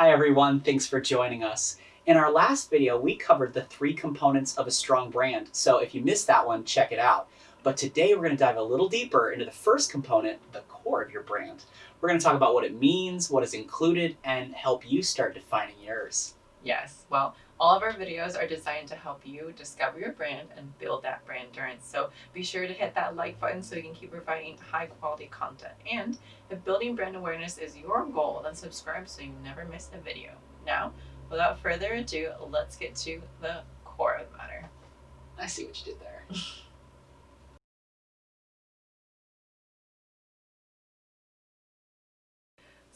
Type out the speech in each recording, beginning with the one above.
Hi everyone, thanks for joining us. In our last video, we covered the three components of a strong brand, so if you missed that one, check it out. But today we're going to dive a little deeper into the first component, the core of your brand. We're going to talk about what it means, what is included, and help you start defining yours. Yes, well, all of our videos are designed to help you discover your brand and build that brand endurance. So be sure to hit that like button so we can keep providing high quality content. And if building brand awareness is your goal, then subscribe so you never miss a video. Now, without further ado, let's get to the core of the matter. I see what you did there.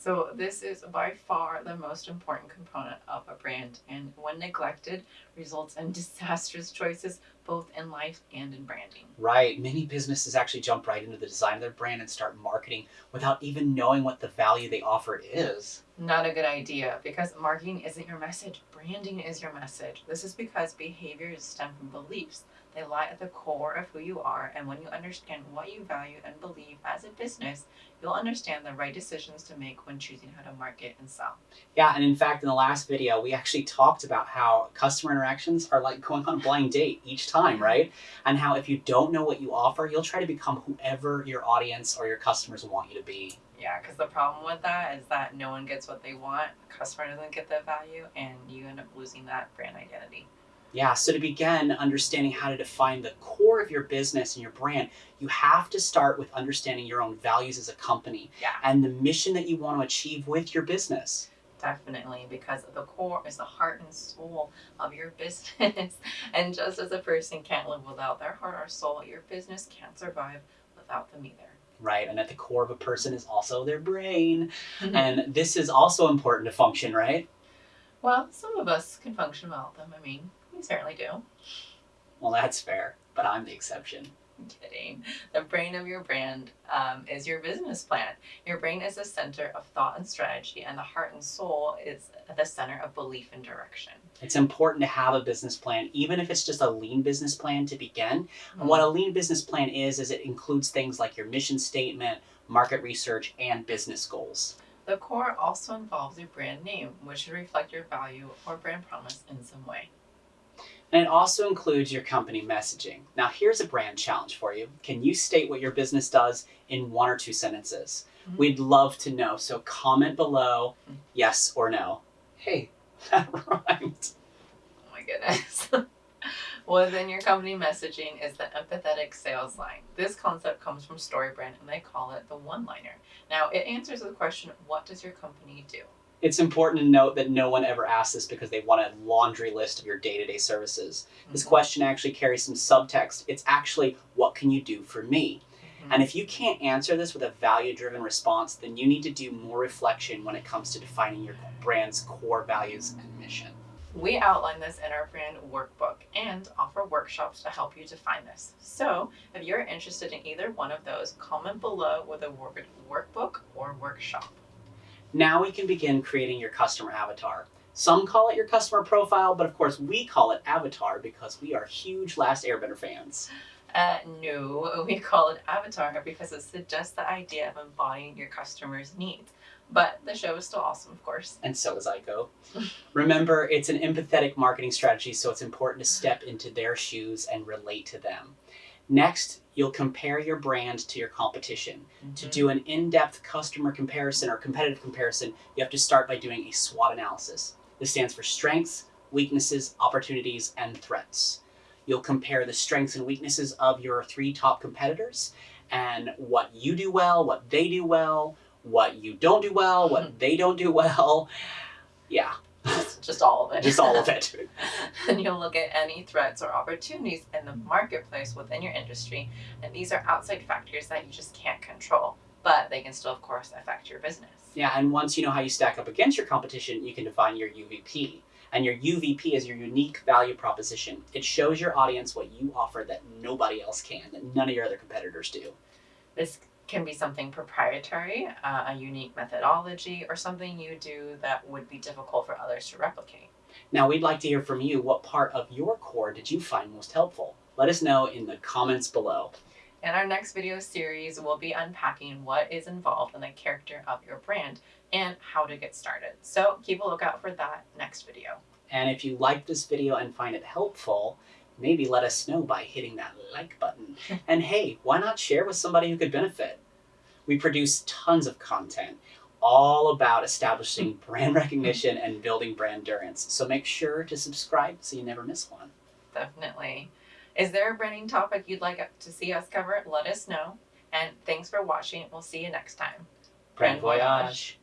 So this is by far the most important component of a brand and when neglected results in disastrous choices both in life and in branding. Right. Many businesses actually jump right into the design of their brand and start marketing without even knowing what the value they offer is. Not a good idea because marketing isn't your message, branding is your message. This is because behaviors stem from beliefs. They lie at the core of who you are, and when you understand what you value and believe as a business, you'll understand the right decisions to make when choosing how to market and sell. Yeah, and in fact, in the last video, we actually talked about how customer interactions are like going on a blind date each time, right? And how if you don't know what you offer, you'll try to become whoever your audience or your customers want you to be. Yeah, because the problem with that is that no one gets what they want, customer doesn't get the value, and you end up losing that brand identity. Yeah, so to begin understanding how to define the core of your business and your brand, you have to start with understanding your own values as a company Yeah. and the mission that you want to achieve with your business. Definitely, because the core is the heart and soul of your business. and just as a person can't live without their heart or soul, your business can't survive without them either. Right, and at the core of a person is also their brain. and this is also important to function, right? well, some of us can function without them. I mean, certainly do. Well, that's fair, but I'm the exception. I'm kidding. The brain of your brand um, is your business plan. Your brain is the center of thought and strategy, and the heart and soul is the center of belief and direction. It's important to have a business plan, even if it's just a lean business plan to begin. And what a lean business plan is, is it includes things like your mission statement, market research, and business goals. The core also involves your brand name, which should reflect your value or brand promise in some way. And it also includes your company messaging. Now, here's a brand challenge for you. Can you state what your business does in one or two sentences? Mhm. We'd love to know. So comment below yes or no. Hey, that rhymed. Oh my goodness. Within your company messaging is the empathetic sales line. This concept comes from StoryBrand and they call it the one liner. Now, it answers the question what does your company do? It's important to note that no one ever asks this because they want a laundry list of your day to day services. This Mhm. question actually carries some subtext. It's actually, what can you do for me? Mhm. And if you can't answer this with a value driven response, then you need to do more reflection when it comes to defining your brand's core values and mission. We outline this in our brand workbook and offer workshops to help you define this. So, if you're interested in either one of those, comment below with a word workbook or workshop. Now we can begin creating your customer avatar. Some call it your customer profile, but of course we call it avatar because we are huge Last Airbender fans. Uh, no, we call it avatar because it suggests the idea of embodying your customer's needs. But the show is still awesome, of course. And so is Ico. Remember, it's an empathetic marketing strategy, so it's important to step into their shoes and relate to them. Next, you'll compare your brand to your competition. To mm-hmm. do an in-depth customer comparison or competitive comparison, you have to start by doing a SWOT analysis. This stands for strengths, weaknesses, opportunities, and threats. You'll compare the strengths and weaknesses of your three top competitors and what you do well, what they do well, what you don't do well, what mm-hmm. they don't do well. Yeah, just, all of it. just all of it. and you'll look at any threats or opportunities in the marketplace within your industry. And these are outside factors that you just can't control, but they can still, of course, affect your business. Yeah, and once you know how you stack up against your competition, you can define your UVP. And your UVP is your unique value proposition. It shows your audience what you offer that nobody else can, that none of your other competitors do. This can be something proprietary, uh, a unique methodology, or something you do that would be difficult for others to replicate. Now, we'd like to hear from you what part of your core did you find most helpful? Let us know in the comments below. In our next video series, we'll be unpacking what is involved in the character of your brand and how to get started. So keep a lookout for that next video. And if you like this video and find it helpful, maybe let us know by hitting that like button. and hey, why not share with somebody who could benefit? We produce tons of content all about establishing hmm. brand recognition and building brand endurance. So make sure to subscribe so you never miss one. Definitely. Is there a branding topic you'd like to see us cover? Let us know. And thanks for watching. We'll see you next time. Brand voyage.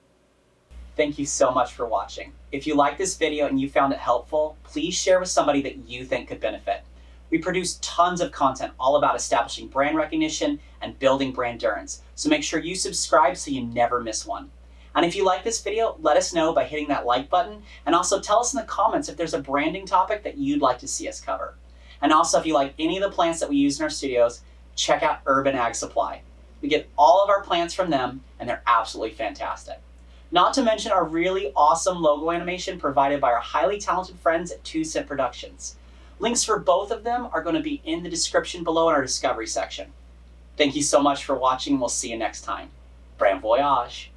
Thank you so much for watching. If you like this video and you found it helpful, please share with somebody that you think could benefit. We produce tons of content all about establishing brand recognition and building brand endurance, so make sure you subscribe so you never miss one. And if you like this video, let us know by hitting that like button, and also tell us in the comments if there's a branding topic that you'd like to see us cover. And also, if you like any of the plants that we use in our studios, check out Urban Ag Supply. We get all of our plants from them, and they're absolutely fantastic. Not to mention our really awesome logo animation provided by our highly talented friends at Two Cent Productions. Links for both of them are going to be in the description below in our discovery section. Thank you so much for watching. We'll see you next time. Brand Voyage!